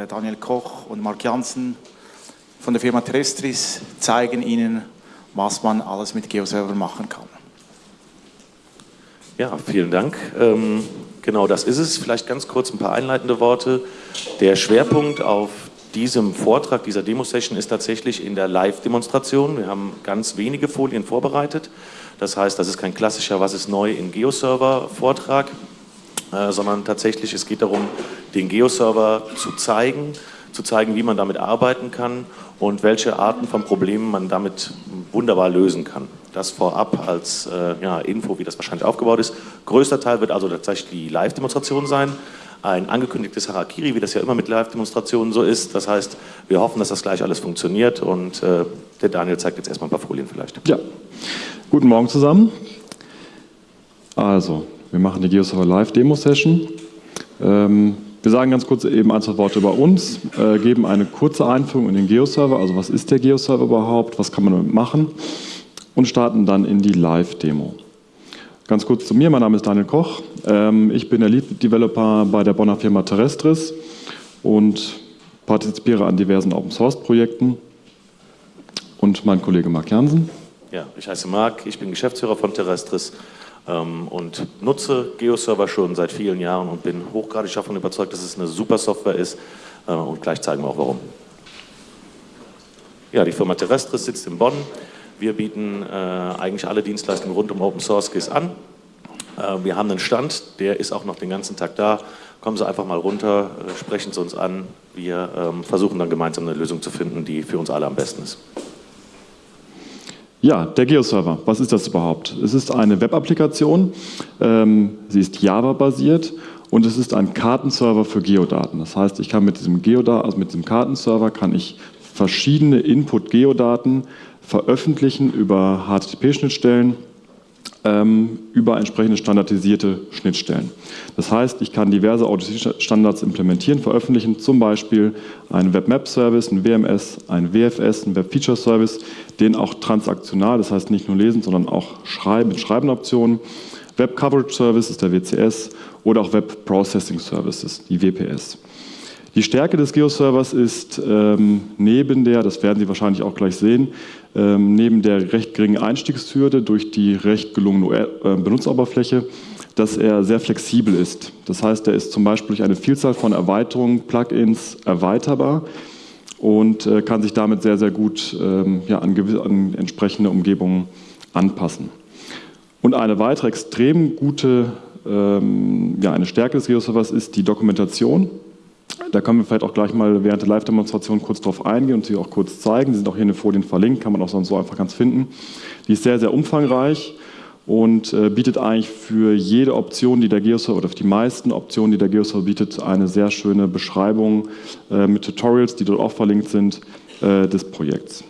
der Daniel Koch und Mark Janssen von der Firma Terrestris zeigen Ihnen, was man alles mit GeoServer machen kann. Ja, vielen Dank. Ähm, genau das ist es. Vielleicht ganz kurz ein paar einleitende Worte. Der Schwerpunkt auf diesem Vortrag, dieser Demo-Session ist tatsächlich in der Live-Demonstration. Wir haben ganz wenige Folien vorbereitet. Das heißt, das ist kein klassischer Was ist neu in Geoserver-Vortrag, äh, sondern tatsächlich es geht darum, den Geoserver zu zeigen, zu zeigen, wie man damit arbeiten kann und welche Arten von Problemen man damit wunderbar lösen kann. Das vorab als äh, ja, Info, wie das wahrscheinlich aufgebaut ist. Größter Teil wird also tatsächlich die Live-Demonstration sein. Ein angekündigtes Harakiri, wie das ja immer mit Live-Demonstrationen so ist. Das heißt, wir hoffen, dass das gleich alles funktioniert und äh, der Daniel zeigt jetzt erstmal ein paar Folien vielleicht. Ja, guten Morgen zusammen. Also, wir machen die GeoServer Live-Demo-Session. Ähm, wir sagen ganz kurz eben ein, zwei Worte über uns, äh, geben eine kurze Einführung in den Geoserver, also was ist der Geoserver überhaupt, was kann man damit machen? Und starten dann in die Live-Demo. Ganz kurz zu mir, mein Name ist Daniel Koch, ähm, ich bin der Lead-Developer bei der Bonner Firma Terrestris und partizipiere an diversen Open-Source-Projekten und mein Kollege Marc Jansen. Ja, ich heiße Marc, ich bin Geschäftsführer von Terrestris und nutze GeoServer schon seit vielen Jahren und bin hochgradig davon überzeugt, dass es eine super Software ist äh, und gleich zeigen wir auch warum. Ja, die Firma Terrestris sitzt in Bonn. Wir bieten äh, eigentlich alle Dienstleistungen rund um Open Source GIS an. Äh, wir haben einen Stand, der ist auch noch den ganzen Tag da. Kommen Sie einfach mal runter, äh, sprechen Sie uns an. Wir ähm, versuchen dann gemeinsam eine Lösung zu finden, die für uns alle am besten ist. Ja, der Geoserver, was ist das überhaupt? Es ist eine Web-Applikation, ähm, sie ist Java-basiert und es ist ein Kartenserver für Geodaten. Das heißt, ich kann mit diesem, Geoda also mit diesem Kartenserver kann ich verschiedene Input-Geodaten veröffentlichen über HTTP-Schnittstellen über entsprechende standardisierte Schnittstellen. Das heißt, ich kann diverse ODC-Standards implementieren, veröffentlichen, zum Beispiel einen Web-Map-Service, ein WMS, ein WFS, ein Web-Feature-Service, den auch transaktional, das heißt nicht nur lesen, sondern auch schreiben mit Schreibenoptionen. Web-Coverage-Service ist der WCS oder auch Web-Processing-Services, die WPS. Die Stärke des Geoservers ist ähm, neben der, das werden Sie wahrscheinlich auch gleich sehen, ähm, neben der recht geringen Einstiegshürde durch die recht gelungene äh, Benutzeroberfläche, dass er sehr flexibel ist. Das heißt, er ist zum Beispiel durch eine Vielzahl von Erweiterungen, Plugins erweiterbar und äh, kann sich damit sehr, sehr gut ähm, ja, an, an entsprechende Umgebungen anpassen. Und eine weitere extrem gute, ähm, ja, eine Stärke des Geoservers ist die Dokumentation. Da können wir vielleicht auch gleich mal während der Live-Demonstration kurz drauf eingehen und sie auch kurz zeigen. Die sind auch hier in den Folien verlinkt, kann man auch sonst so einfach ganz finden. Die ist sehr, sehr umfangreich und äh, bietet eigentlich für jede Option, die der Geoserver oder für die meisten Optionen, die der Geoserver bietet, eine sehr schöne Beschreibung äh, mit Tutorials, die dort auch verlinkt sind, äh, des Projekts.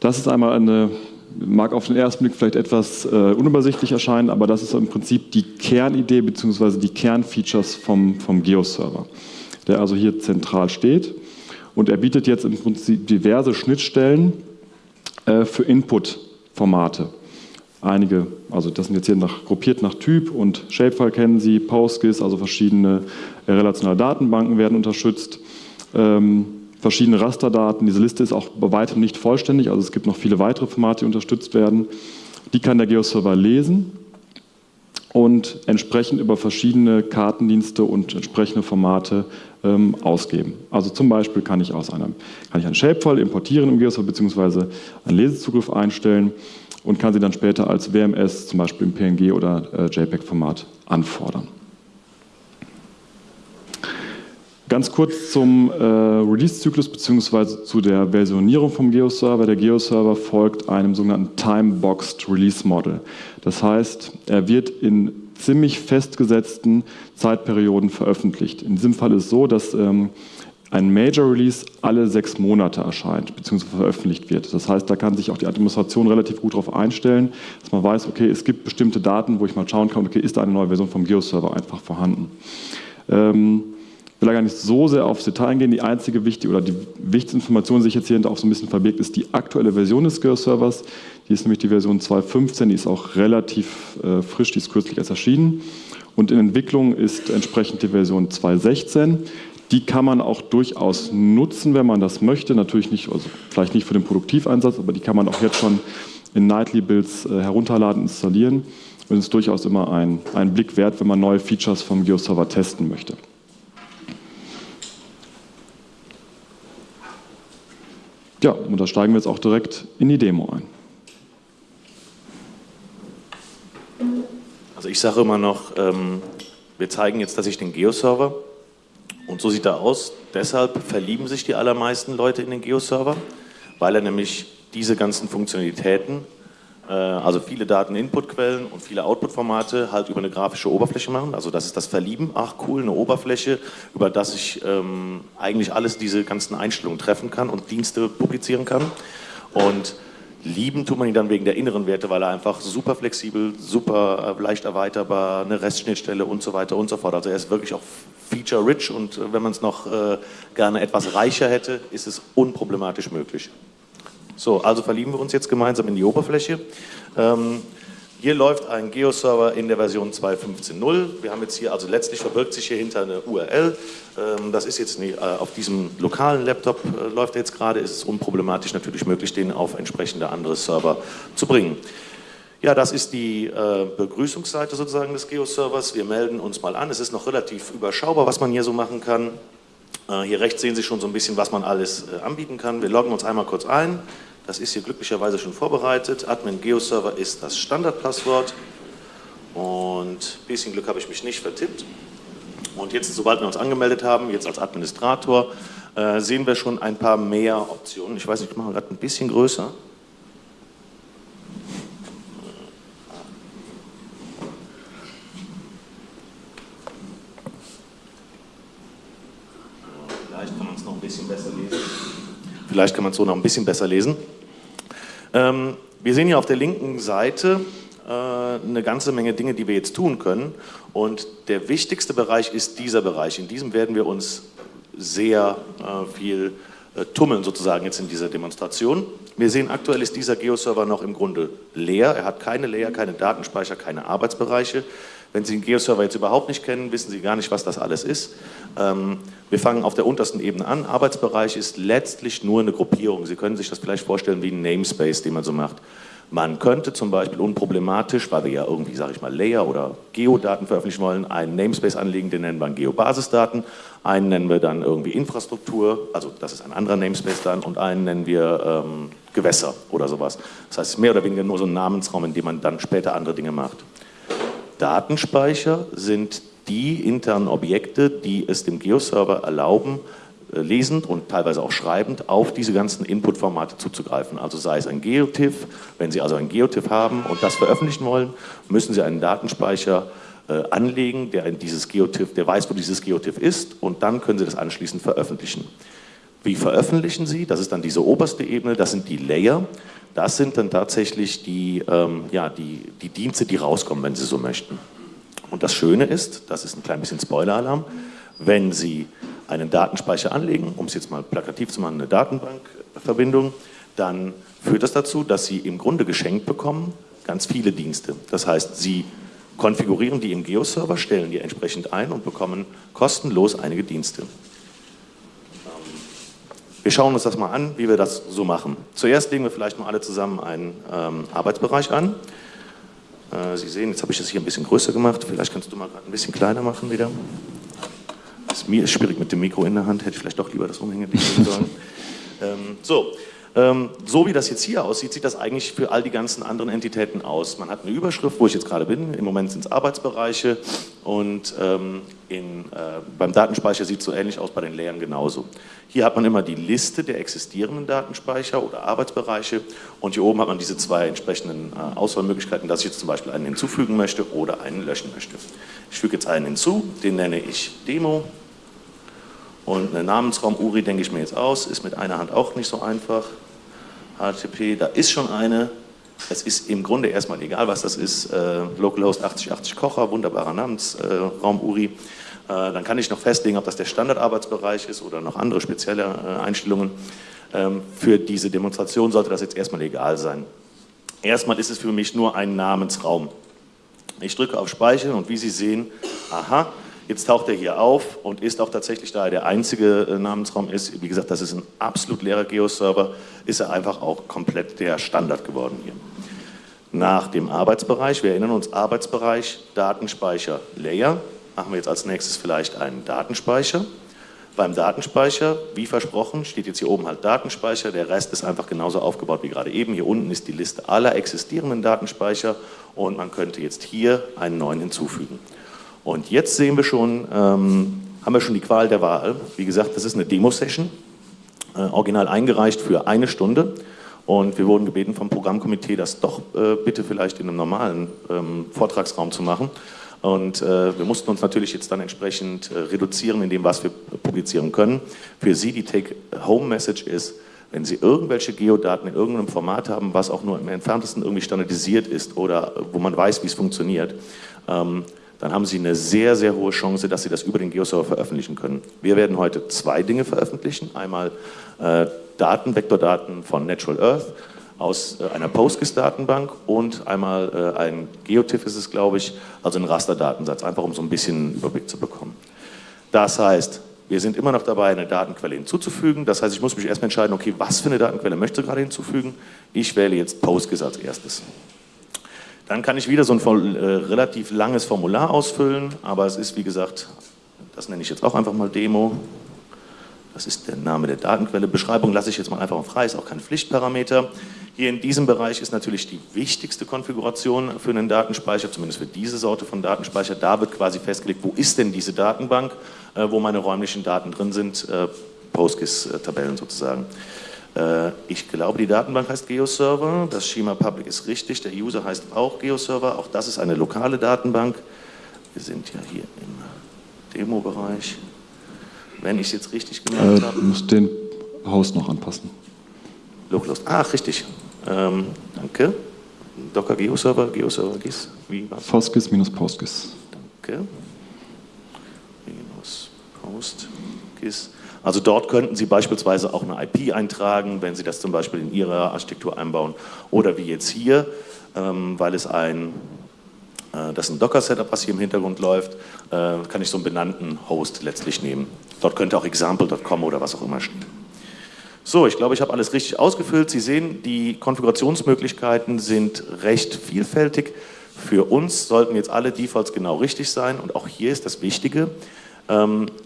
Das ist einmal eine mag auf den ersten Blick vielleicht etwas äh, unübersichtlich erscheinen, aber das ist im Prinzip die Kernidee bzw. die Kernfeatures vom, vom Geo-Server, der also hier zentral steht. Und er bietet jetzt im Prinzip diverse Schnittstellen äh, für Input-Formate. Einige, also das sind jetzt hier nach, gruppiert nach Typ und Shapefile kennen Sie, PostGIS, also verschiedene äh, relationale Datenbanken werden unterstützt. Ähm, verschiedene Rasterdaten. Diese Liste ist auch bei weitem nicht vollständig, also es gibt noch viele weitere Formate, die unterstützt werden. Die kann der Geoserver lesen und entsprechend über verschiedene Kartendienste und entsprechende Formate ähm, ausgeben. Also zum Beispiel kann ich aus einem, kann ich einen Shapefile importieren im Geoserver bzw. einen Lesezugriff einstellen und kann sie dann später als WMS zum Beispiel im PNG oder äh, JPEG-Format anfordern. Ganz kurz zum äh, Release-Zyklus bzw. zu der Versionierung vom Geo-Server. Der Geo-Server folgt einem sogenannten Time-Boxed Release Model. Das heißt, er wird in ziemlich festgesetzten Zeitperioden veröffentlicht. In diesem Fall ist es so, dass ähm, ein Major Release alle sechs Monate erscheint bzw. veröffentlicht wird. Das heißt, da kann sich auch die Administration relativ gut darauf einstellen, dass man weiß, okay, es gibt bestimmte Daten, wo ich mal schauen kann, okay, ist da eine neue Version vom Geo-Server einfach vorhanden. Ähm, will da gar nicht so sehr aufs Detail eingehen. Die einzige wichtige oder die wichtigste Information, die sich jetzt hier auch so ein bisschen verbirgt, ist die aktuelle Version des Geo-Servers. Die ist nämlich die Version 2.15, die ist auch relativ äh, frisch, die ist kürzlich erst erschienen. Und in Entwicklung ist entsprechend die Version 2.16. Die kann man auch durchaus nutzen, wenn man das möchte. Natürlich nicht, also vielleicht nicht für den Produktiveinsatz, aber die kann man auch jetzt schon in Nightly Builds äh, herunterladen, installieren. Und es ist durchaus immer ein, ein Blick wert, wenn man neue Features vom GeoServer testen möchte. Ja, und da steigen wir jetzt auch direkt in die Demo ein. Also ich sage immer noch, ähm, wir zeigen jetzt, dass ich den Geo-Server und so sieht er aus. Deshalb verlieben sich die allermeisten Leute in den Geo-Server, weil er nämlich diese ganzen Funktionalitäten, also viele Daten-Input-Quellen und viele Output-Formate halt über eine grafische Oberfläche machen. Also das ist das Verlieben, ach cool, eine Oberfläche, über das ich ähm, eigentlich alles diese ganzen Einstellungen treffen kann und Dienste publizieren kann. Und Lieben tut man ihn dann wegen der inneren Werte, weil er einfach super flexibel, super äh, leicht erweiterbar, eine Restschnittstelle und so weiter und so fort. Also er ist wirklich auch feature-rich und äh, wenn man es noch äh, gerne etwas reicher hätte, ist es unproblematisch möglich. So, also verlieben wir uns jetzt gemeinsam in die Oberfläche. Ähm, hier läuft ein Geo-Server in der Version 2.15.0. Wir haben jetzt hier, also letztlich verbirgt sich hier hinter eine URL. Ähm, das ist jetzt nicht, äh, auf diesem lokalen Laptop äh, läuft er jetzt gerade, ist es unproblematisch natürlich möglich, den auf entsprechende andere Server zu bringen. Ja, das ist die äh, Begrüßungsseite sozusagen des Geo-Servers. Wir melden uns mal an. Es ist noch relativ überschaubar, was man hier so machen kann. Hier rechts sehen Sie schon so ein bisschen, was man alles anbieten kann. Wir loggen uns einmal kurz ein. Das ist hier glücklicherweise schon vorbereitet. Admin GeoServer ist das Standardpasswort. Und ein bisschen Glück habe ich mich nicht vertippt. Und jetzt, sobald wir uns angemeldet haben, jetzt als Administrator, äh, sehen wir schon ein paar mehr Optionen. Ich weiß nicht, ich mache gerade ein bisschen größer. Vielleicht kann man es noch ein bisschen besser lesen. Vielleicht kann man es so noch ein bisschen besser lesen. Ähm, wir sehen hier auf der linken Seite äh, eine ganze Menge Dinge, die wir jetzt tun können. Und der wichtigste Bereich ist dieser Bereich. In diesem werden wir uns sehr äh, viel äh, tummeln sozusagen jetzt in dieser Demonstration. Wir sehen, aktuell ist dieser Geo-Server noch im Grunde leer. Er hat keine Layer, keine Datenspeicher, keine Arbeitsbereiche. Wenn Sie den Geo-Server jetzt überhaupt nicht kennen, wissen Sie gar nicht, was das alles ist. Ähm, wir fangen auf der untersten Ebene an. Arbeitsbereich ist letztlich nur eine Gruppierung. Sie können sich das vielleicht vorstellen wie ein Namespace, den man so macht. Man könnte zum Beispiel unproblematisch, weil wir ja irgendwie, sage ich mal, Layer oder Geodaten veröffentlichen wollen, einen Namespace anlegen, den nennen wir Geobasisdaten, einen nennen wir dann irgendwie Infrastruktur, also das ist ein anderer Namespace dann, und einen nennen wir ähm, Gewässer oder sowas. Das heißt, mehr oder weniger nur so ein Namensraum, in dem man dann später andere Dinge macht. Datenspeicher sind die internen Objekte, die es dem Geo-Server erlauben, äh, lesend und teilweise auch schreibend auf diese ganzen Input-Formate zuzugreifen. Also sei es ein GeoTIFF, wenn Sie also ein GeoTIFF haben und das veröffentlichen wollen, müssen Sie einen Datenspeicher äh, anlegen, der dieses GeoTIFF, der weiß, wo dieses GeoTIFF ist und dann können Sie das anschließend veröffentlichen. Wie veröffentlichen Sie? Das ist dann diese oberste Ebene, das sind die Layer. Das sind dann tatsächlich die, ähm, ja, die, die Dienste, die rauskommen, wenn Sie so möchten. Und das Schöne ist, das ist ein klein bisschen Spoiler-Alarm, wenn Sie einen Datenspeicher anlegen, um es jetzt mal plakativ zu machen, eine Datenbankverbindung, dann führt das dazu, dass Sie im Grunde geschenkt bekommen ganz viele Dienste. Das heißt, Sie konfigurieren die im Geo-Server, stellen die entsprechend ein und bekommen kostenlos einige Dienste. Wir schauen uns das mal an, wie wir das so machen. Zuerst legen wir vielleicht mal alle zusammen einen ähm, Arbeitsbereich an. Äh, Sie sehen, jetzt habe ich das hier ein bisschen größer gemacht. Vielleicht kannst du mal gerade ein bisschen kleiner machen wieder. Das, mir ist schwierig mit dem Mikro in der Hand, hätte ich vielleicht doch lieber das umhängen sollen. ähm, so, so wie das jetzt hier aussieht, sieht das eigentlich für all die ganzen anderen Entitäten aus. Man hat eine Überschrift, wo ich jetzt gerade bin. Im Moment sind es Arbeitsbereiche und ähm, in, äh, beim Datenspeicher sieht es so ähnlich aus, bei den Layern genauso. Hier hat man immer die Liste der existierenden Datenspeicher oder Arbeitsbereiche und hier oben hat man diese zwei entsprechenden äh, Auswahlmöglichkeiten, dass ich jetzt zum Beispiel einen hinzufügen möchte oder einen löschen möchte. Ich füge jetzt einen hinzu, den nenne ich Demo und einen Namensraum URI denke ich mir jetzt aus, ist mit einer Hand auch nicht so einfach. HTTP, da ist schon eine. Es ist im Grunde erstmal egal, was das ist. Äh, Localhost 8080 Kocher, wunderbarer Namensraum äh, URI. dann kann ich noch festlegen, ob das der Standardarbeitsbereich ist oder noch andere spezielle äh, Einstellungen. Ähm, für diese Demonstration sollte das jetzt erstmal egal sein. Erstmal ist es für mich nur ein Namensraum. Ich drücke auf Speichern und wie Sie sehen, aha, jetzt taucht er hier auf und ist auch tatsächlich, da er der einzige äh, Namensraum ist, wie gesagt, das ist ein absolut leerer Geo-Server, ist er einfach auch komplett der Standard geworden hier. Nach dem Arbeitsbereich, wir erinnern uns, Arbeitsbereich, Datenspeicher, Layer, machen wir jetzt als nächstes vielleicht einen Datenspeicher. Beim Datenspeicher, wie versprochen, steht jetzt hier oben halt Datenspeicher, der Rest ist einfach genauso aufgebaut wie gerade eben. Hier unten ist die Liste aller existierenden Datenspeicher und man könnte jetzt hier einen neuen hinzufügen. Und jetzt sehen wir schon, ähm, haben wir schon die Qual der Wahl. Wie gesagt, das ist eine Demo-Session, äh, original eingereicht für eine Stunde. Und wir wurden gebeten vom Programmkomitee, das doch äh, bitte vielleicht in einem normalen ähm, Vortragsraum zu machen. Und äh, wir mussten uns natürlich jetzt dann entsprechend äh, reduzieren in dem, was wir publizieren können. Für Sie die Take-Home-Message ist, wenn Sie irgendwelche Geodaten in irgendeinem Format haben, was auch nur im entferntesten irgendwie standardisiert ist oder wo man weiß, wie es funktioniert, ähm, dann haben Sie eine sehr, sehr hohe Chance, dass Sie das über den Geoserver veröffentlichen können. Wir werden heute zwei Dinge veröffentlichen. Einmal äh, Daten, Vektordaten von Natural Earth aus äh, einer PostGIS-Datenbank und einmal äh, ein GeoTIFF ist es, glaube ich, also ein Rasterdatensatz, einfach um so ein bisschen Überblick zu bekommen. Das heißt, wir sind immer noch dabei, eine Datenquelle hinzuzufügen. Das heißt, ich muss mich erstmal entscheiden, okay, was für eine Datenquelle möchte ich gerade hinzufügen. Ich wähle jetzt PostGIS als erstes. Dann kann ich wieder so ein äh, relativ langes Formular ausfüllen, aber es ist, wie gesagt, das nenne ich jetzt auch einfach mal Demo. Das ist der Name der Datenquelle. Beschreibung lasse ich jetzt mal einfach frei, ist auch kein Pflichtparameter. Hier in diesem Bereich ist natürlich die wichtigste Konfiguration für einen Datenspeicher, zumindest für diese Sorte von Datenspeicher. Da wird quasi festgelegt, wo ist denn diese Datenbank, äh, wo meine räumlichen Daten drin sind, äh, PostGIS-Tabellen sozusagen. Äh, ich glaube, die Datenbank heißt GeoServer, das Schema Public ist richtig, der User heißt auch GeoServer, auch das ist eine lokale Datenbank. Wir sind ja hier im Demo-Bereich. Wenn ich es jetzt richtig gemacht äh, habe. Du musst den Host noch anpassen. Localhost. Ach, richtig. Ähm, danke. Docker Geo-Server, Geo-Server GIS, wie war's? Postgis minus Postgis. Danke. Minus Postgis. Also dort könnten Sie beispielsweise auch eine IP eintragen, wenn Sie das zum Beispiel in Ihrer Architektur einbauen. Oder wie jetzt hier, ähm, weil es ein, äh, das ist ein Docker-Setup, was hier im Hintergrund läuft, äh, kann ich so einen benannten Host letztlich nehmen. Dort könnte auch example.com oder was auch immer stehen. So, ich glaube, ich habe alles richtig ausgefüllt. Sie sehen, die Konfigurationsmöglichkeiten sind recht vielfältig. Für uns sollten jetzt alle Defaults genau richtig sein und auch hier ist das Wichtige,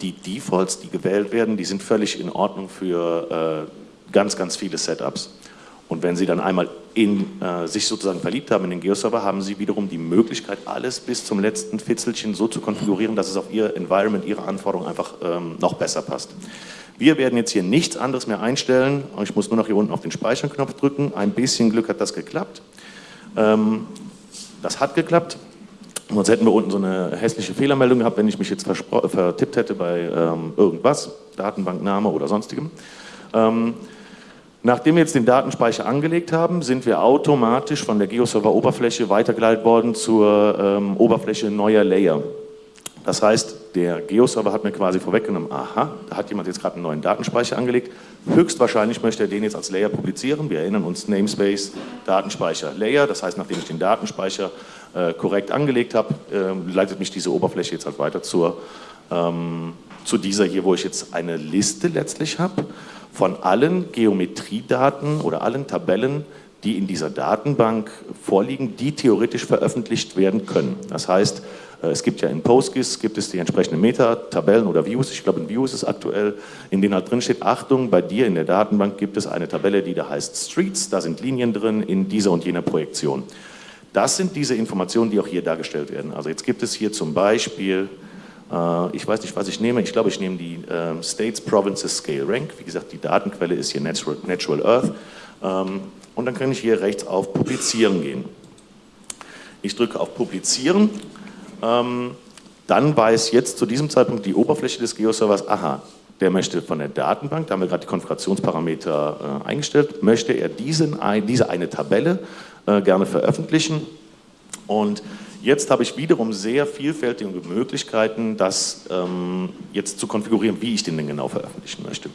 die Defaults, die gewählt werden, die sind völlig in Ordnung für äh, ganz, ganz viele Setups. Und wenn Sie dann einmal in, äh, sich sozusagen verliebt haben in den Geoserver, haben Sie wiederum die Möglichkeit, alles bis zum letzten Fitzelchen so zu konfigurieren, dass es auf Ihr Environment, Ihre Anforderungen einfach ähm, noch besser passt. Wir werden jetzt hier nichts anderes mehr einstellen. Ich muss nur noch hier unten auf den Speicherknopf drücken. Ein bisschen Glück hat das geklappt. Ähm, das hat geklappt. Sonst hätten wir unten so eine hässliche Fehlermeldung gehabt, wenn ich mich jetzt vertippt hätte bei ähm, irgendwas, Datenbankname oder sonstigem. Ähm, nachdem wir jetzt den Datenspeicher angelegt haben, sind wir automatisch von der GeoServer-Oberfläche weitergeleitet worden zur ähm, Oberfläche neuer Layer. Das heißt, der Geoserver hat mir quasi vorweggenommen, aha, da hat jemand jetzt gerade einen neuen Datenspeicher angelegt. Höchstwahrscheinlich möchte er den jetzt als Layer publizieren. Wir erinnern uns Namespace, Datenspeicher, Layer. Das heißt, nachdem ich den Datenspeicher äh, korrekt angelegt habe, äh, leitet mich diese Oberfläche jetzt halt weiter zur, ähm, zu dieser hier, wo ich jetzt eine Liste letztlich habe von allen Geometriedaten oder allen Tabellen, die in dieser Datenbank vorliegen, die theoretisch veröffentlicht werden können. Das heißt, es gibt ja in PostGIS gibt es die entsprechenden Meta-Tabellen oder Views, ich glaube in Views ist aktuell, in denen halt drin steht, Achtung, bei dir in der Datenbank gibt es eine Tabelle, die da heißt Streets, da sind Linien drin in dieser und jener Projektion. Das sind diese Informationen, die auch hier dargestellt werden. Also jetzt gibt es hier zum Beispiel, äh, ich weiß nicht, was ich nehme, ich glaube, ich nehme die äh, States, Provinces, Scale, Rank. Wie gesagt, die Datenquelle ist hier Natural, Natural Earth. Ähm, und dann kann ich hier rechts auf Publizieren gehen. Ich drücke auf Publizieren ähm, dann weiß jetzt zu diesem Zeitpunkt die Oberfläche des Geoservers, aha, der möchte von der Datenbank, da haben wir gerade die Konfigurationsparameter äh, eingestellt, möchte er diesen, diese eine Tabelle äh, gerne veröffentlichen und Jetzt habe ich wiederum sehr vielfältige Möglichkeiten, das ähm, jetzt zu konfigurieren, wie ich den denn genau veröffentlichen möchte.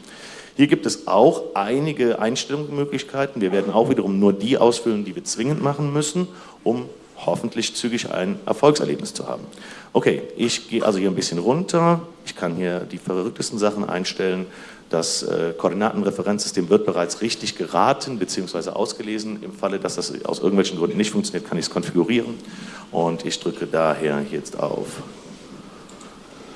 Hier gibt es auch einige Einstellungsmöglichkeiten. Wir werden auch wiederum nur die ausfüllen, die wir zwingend machen müssen, um hoffentlich zügig ein Erfolgserlebnis zu haben. Okay, ich gehe also hier ein bisschen runter. Ich kann hier die verrücktesten Sachen einstellen. Das äh, Koordinatenreferenzsystem wird bereits richtig geraten bzw. ausgelesen. Im Falle, dass das aus irgendwelchen Gründen nicht funktioniert, kann ich es konfigurieren. Und ich drücke daher jetzt auf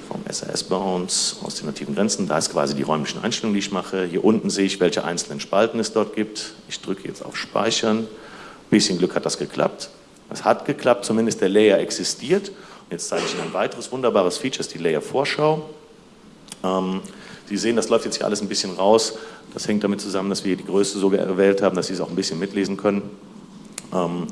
vom SAS Bounds aus den nativen Grenzen. Da ist quasi die räumlichen Einstellungen, die ich mache. Hier unten sehe ich, welche einzelnen Spalten es dort gibt. Ich drücke jetzt auf Speichern. Ein bisschen Glück hat das geklappt. Es hat geklappt, zumindest der Layer existiert. Jetzt zeige ich Ihnen ein weiteres wunderbares Feature, das ist die Layer-Vorschau. Ähm, Sie sehen, das läuft jetzt hier alles ein bisschen raus. Das hängt damit zusammen, dass wir die Größe so gewählt haben, dass Sie es auch ein bisschen mitlesen können. Ähm,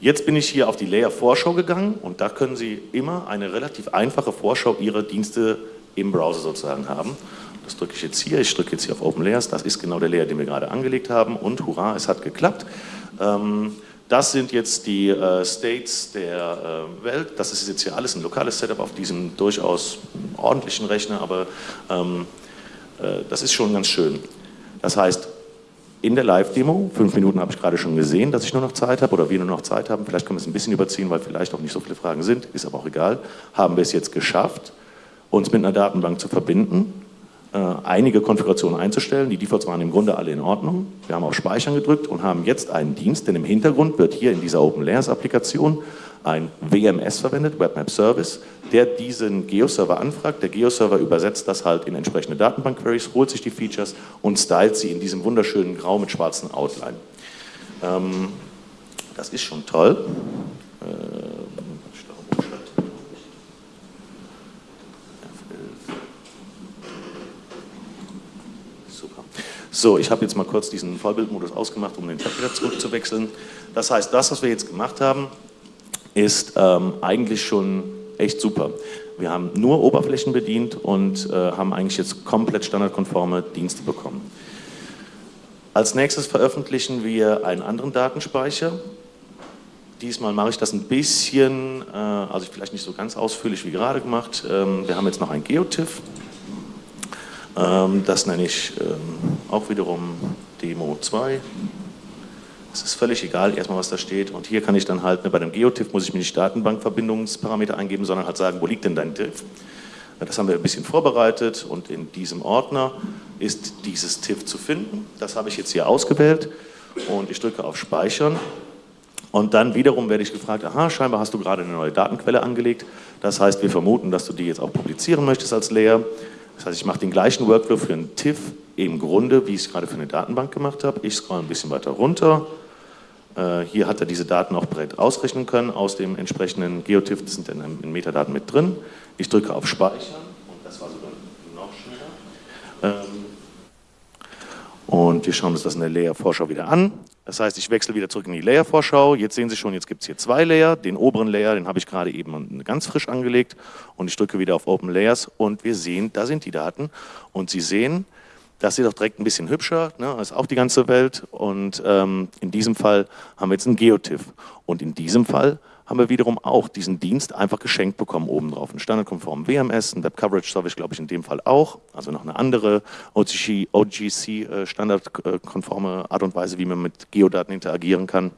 jetzt bin ich hier auf die Layer-Vorschau gegangen und da können Sie immer eine relativ einfache Vorschau Ihrer Dienste im Browser sozusagen haben. Das drücke ich jetzt hier, ich drücke jetzt hier auf Open Layers, das ist genau der Layer, den wir gerade angelegt haben und hurra, es hat geklappt. Ähm, das sind jetzt die äh, States der äh, Welt. Das ist jetzt hier alles ein lokales Setup auf diesem durchaus ordentlichen Rechner, aber ähm, äh, das ist schon ganz schön. Das heißt, in der Live-Demo, fünf Minuten habe ich gerade schon gesehen, dass ich nur noch Zeit habe oder wir nur noch Zeit haben, vielleicht können wir es ein bisschen überziehen, weil vielleicht auch nicht so viele Fragen sind, ist aber auch egal, haben wir es jetzt geschafft, uns mit einer Datenbank zu verbinden, einige Konfigurationen einzustellen. Die Defaults waren im Grunde alle in Ordnung. Wir haben auf Speichern gedrückt und haben jetzt einen Dienst, denn im Hintergrund wird hier in dieser Open Layers Applikation ein WMS verwendet, Webmap Service, der diesen Geo-Server anfragt. Der Geo-Server übersetzt das halt in entsprechende Datenbank-Queries, holt sich die Features und stylt sie in diesem wunderschönen Grau mit schwarzen Outline. Ähm, das ist schon toll. Äh, So, ich habe jetzt mal kurz diesen Vollbildmodus ausgemacht, um den Tab wieder zurückzuwechseln. Das heißt, das, was wir jetzt gemacht haben, ist ähm, eigentlich schon echt super. Wir haben nur Oberflächen bedient und äh, haben eigentlich jetzt komplett standardkonforme Dienste bekommen. Als nächstes veröffentlichen wir einen anderen Datenspeicher. Diesmal mache ich das ein bisschen, äh, also vielleicht nicht so ganz ausführlich wie gerade gemacht. Ähm, wir haben jetzt noch ein GeoTIFF. Ähm, das nenne ich ähm, auch wiederum Demo 2. Es ist völlig egal, erstmal was da steht. Und hier kann ich dann halt, ne, bei dem GeoTIFF muss ich mir nicht Datenbankverbindungsparameter eingeben, sondern halt sagen, wo liegt denn dein TIFF? Das haben wir ein bisschen vorbereitet und in diesem Ordner ist dieses TIFF zu finden. Das habe ich jetzt hier ausgewählt und ich drücke auf Speichern. Und dann wiederum werde ich gefragt, aha, scheinbar hast du gerade eine neue Datenquelle angelegt. Das heißt, wir vermuten, dass du die jetzt auch publizieren möchtest als Layer. Das heißt, ich mache den gleichen Workflow für einen TIFF im Grunde, wie ich es gerade für eine Datenbank gemacht habe. Ich scroll ein bisschen weiter runter. Äh, hier hat er diese Daten auch bereits ausrechnen können aus dem entsprechenden GeoTIFF, das sind dann in Metadaten mit drin. Ich drücke auf Speichern und das war sogar noch schneller. Ähm, und wir schauen uns das in der Layer-Vorschau wieder an. Das heißt, ich wechsle wieder zurück in die Layer-Vorschau. Jetzt sehen Sie schon, jetzt gibt es hier zwei Layer. Den oberen Layer, den habe ich gerade eben ganz frisch angelegt. Und ich drücke wieder auf Open Layers und wir sehen, da sind die Daten. Und Sie sehen, das sieht doch direkt ein bisschen hübscher, ne? ist auch die ganze Welt. Und ähm, in diesem Fall haben wir jetzt einen GeoTIFF. Und in diesem Fall haben wir wiederum auch diesen Dienst einfach geschenkt bekommen obendrauf. Einen standardkonformen WMS, ein Web Coverage Service, glaube ich, in dem Fall auch. Also noch eine andere OGC, OGC äh, standardkonforme Art und Weise, wie man mit Geodaten interagieren kann.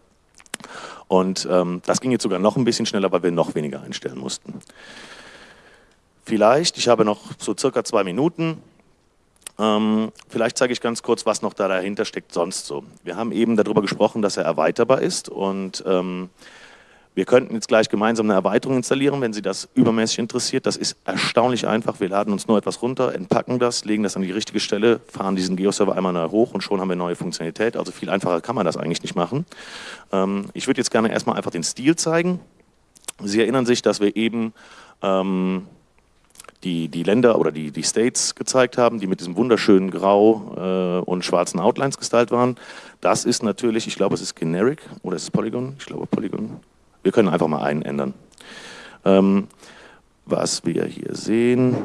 Und ähm, das ging jetzt sogar noch ein bisschen schneller, weil wir noch weniger einstellen mussten. Vielleicht, ich habe noch so circa zwei Minuten, ähm, vielleicht zeige ich ganz kurz, was noch da dahinter steckt sonst so. Wir haben eben darüber gesprochen, dass er erweiterbar ist und ähm, wir könnten jetzt gleich gemeinsam eine Erweiterung installieren, wenn Sie das übermäßig interessiert. Das ist erstaunlich einfach. Wir laden uns nur etwas runter, entpacken das, legen das an die richtige Stelle, fahren diesen Geo-Server einmal neu hoch und schon haben wir neue Funktionalität. Also viel einfacher kann man das eigentlich nicht machen. Ähm, ich würde jetzt gerne erstmal einfach den Stil zeigen. Sie erinnern sich, dass wir eben ähm, die, die Länder oder die, die States gezeigt haben, die mit diesem wunderschönen Grau äh, und schwarzen Outlines gestylt waren. Das ist natürlich, ich glaube, es ist Generic oder ist es Polygon? Ich glaube Polygon. Wir können einfach mal einen ändern. Ähm, was wir hier sehen,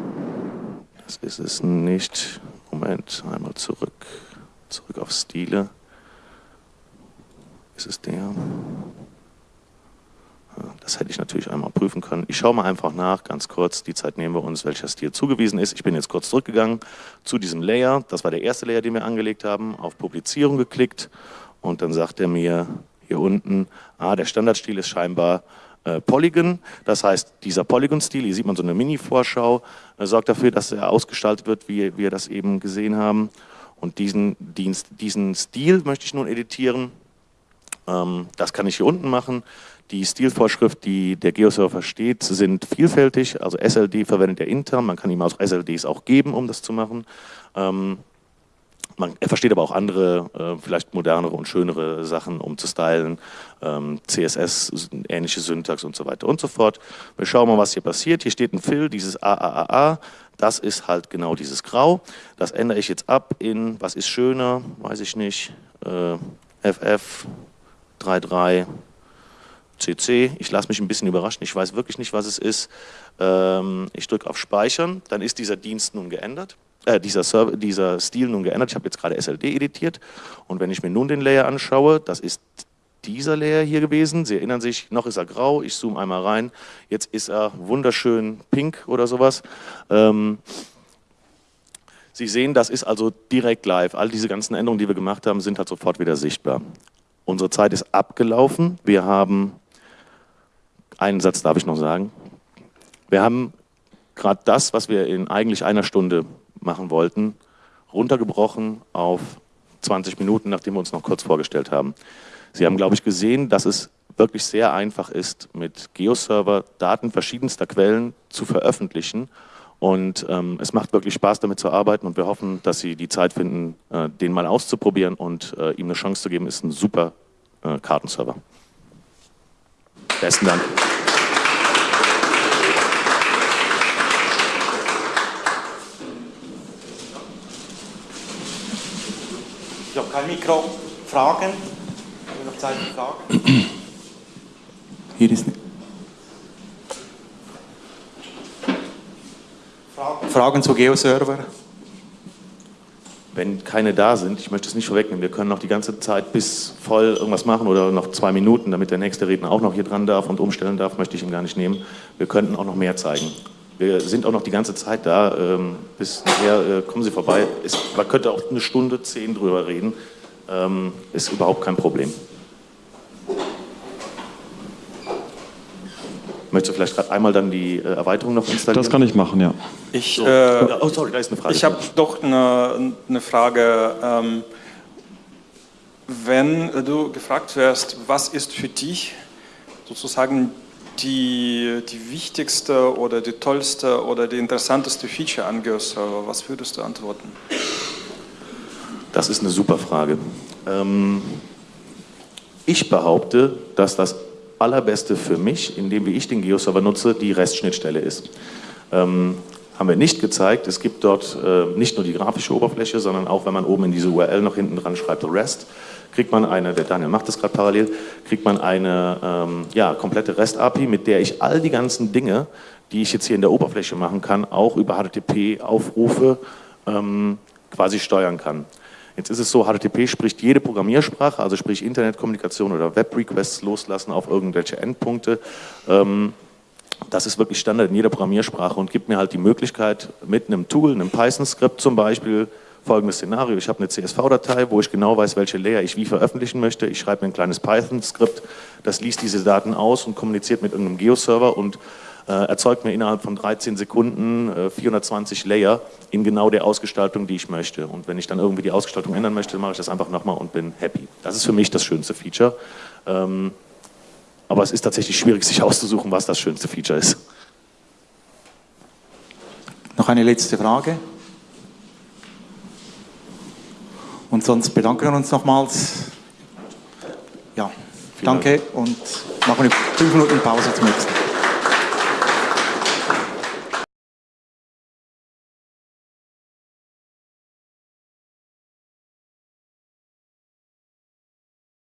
das ist es nicht. Moment, einmal zurück, zurück auf Stile. Ist es der? Das hätte ich natürlich einmal prüfen können. Ich schaue mal einfach nach, ganz kurz, die Zeit nehmen wir uns, welcher Stil zugewiesen ist. Ich bin jetzt kurz zurückgegangen zu diesem Layer. Das war der erste Layer, den wir angelegt haben. Auf Publizierung geklickt und dann sagt er mir hier unten, ah, der Standardstil ist scheinbar äh, Polygon. Das heißt, dieser Polygon-Stil, hier sieht man so eine Mini-Vorschau, äh, sorgt dafür, dass er ausgestaltet wird, wie wir das eben gesehen haben. Und diesen, Dienst, diesen Stil möchte ich nun editieren. Ähm, das kann ich hier unten machen. Die Stilvorschrift, die der Geoserver versteht, sind vielfältig. Also SLD verwendet er intern, man kann ihm auch SLDs auch geben, um das zu machen. Ähm, man, er versteht aber auch andere, äh, vielleicht modernere und schönere Sachen, um zu stylen, ähm, CSS, ähnliche Syntax und so weiter und so fort. Wir schauen mal, was hier passiert. Hier steht ein Fill, dieses AAAA, das ist halt genau dieses Grau. Das ändere ich jetzt ab in, was ist schöner, weiß ich nicht, äh, FF 33 CC. Ich lasse mich ein bisschen überraschen, ich weiß wirklich nicht, was es ist. Ähm, ich drücke auf Speichern, dann ist dieser Dienst nun geändert. Äh, dieser, Server, dieser Stil nun geändert. Ich habe jetzt gerade SLD editiert und wenn ich mir nun den Layer anschaue, das ist dieser Layer hier gewesen. Sie erinnern sich, noch ist er grau, ich zoome einmal rein. Jetzt ist er wunderschön pink oder sowas. Ähm, Sie sehen, das ist also direkt live. All diese ganzen Änderungen, die wir gemacht haben, sind halt sofort wieder sichtbar. Unsere Zeit ist abgelaufen. Wir haben, einen Satz darf ich noch sagen, wir haben gerade das, was wir in eigentlich einer Stunde machen wollten, runtergebrochen auf 20 Minuten, nachdem wir uns noch kurz vorgestellt haben. Sie haben, glaube ich, gesehen, dass es wirklich sehr einfach ist, mit Geoserver Daten verschiedenster Quellen zu veröffentlichen. Und ähm, es macht wirklich Spaß, damit zu arbeiten und wir hoffen, dass Sie die Zeit finden, äh, den mal auszuprobieren und äh, ihm eine Chance zu geben. Ist ein super äh, Kartenserver. Besten Dank. Ich habe kein Mikro. Fragen? Haben wir noch Zeit für Fragen? Hier ist Fragen zu Geoserver? Wenn keine da sind, ich möchte es nicht vorwegnehmen, wir können noch die ganze Zeit bis voll irgendwas machen oder noch zwei Minuten, damit der nächste Redner auch noch hier dran darf und umstellen darf, möchte ich ihm gar nicht nehmen. Wir könnten auch noch mehr zeigen. Wir sind auch noch die ganze Zeit da. Ähm, bis nachher äh, kommen Sie vorbei. Man könnte auch eine Stunde, zehn drüber reden. Ähm, ist überhaupt kein Problem. Möchtest du vielleicht gerade einmal dann die äh, Erweiterung noch installieren? Das kann ich machen, ja. Ich, So. äh, oh, sorry, da ist eine Frage. ich habe doch eine, eine Frage. Ähm, wenn du gefragt wirst, was ist für dich sozusagen die, die wichtigste oder die tollste oder die interessanteste Feature an GeoServer, was würdest du antworten? Das ist eine super Frage. Ähm, ich behaupte, dass das allerbeste für mich, in dem wie ich den Geoserver nutze, die REST-Schnittstelle ist. Ähm, haben wir nicht gezeigt. Es gibt dort äh, nicht nur die grafische Oberfläche, sondern auch, wenn man oben in diese URL noch hinten dran schreibt, REST, kriegt man eine, der Daniel macht das gerade parallel, kriegt man eine ähm, ja, komplette REST-API, mit der ich all die ganzen Dinge, die ich jetzt hier in der Oberfläche machen kann, auch über HTTP-Aufrufe ähm, quasi steuern kann. Jetzt ist es so, HTTP spricht jede Programmiersprache, also sprich Internetkommunikation oder Web-Requests loslassen auf irgendwelche Endpunkte. Ähm, das ist wirklich Standard in jeder Programmiersprache und gibt mir halt die Möglichkeit, mit einem Tool, einem Python-Skript zum Beispiel, folgendes Szenario, ich habe eine CSV-Datei, wo ich genau weiß, welche Layer ich wie veröffentlichen möchte. Ich schreibe mir ein kleines Python-Skript, das liest diese Daten aus und kommuniziert mit irgendeinem Geo-Server und erzeugt mir innerhalb von 13 Sekunden äh, 420 Layer in genau der Ausgestaltung, die ich möchte. Und wenn ich dann irgendwie die Ausgestaltung ändern möchte, mache ich das einfach nochmal und bin happy. Das ist für mich das schönste Feature. Ähm, aber es ist tatsächlich schwierig, sich auszusuchen, was das schönste Feature ist. Noch eine letzte Frage? Und sonst bedanken wir uns nochmals. Ja, Vielen danke und machen eine 5 Minuten Pause zum nächsten.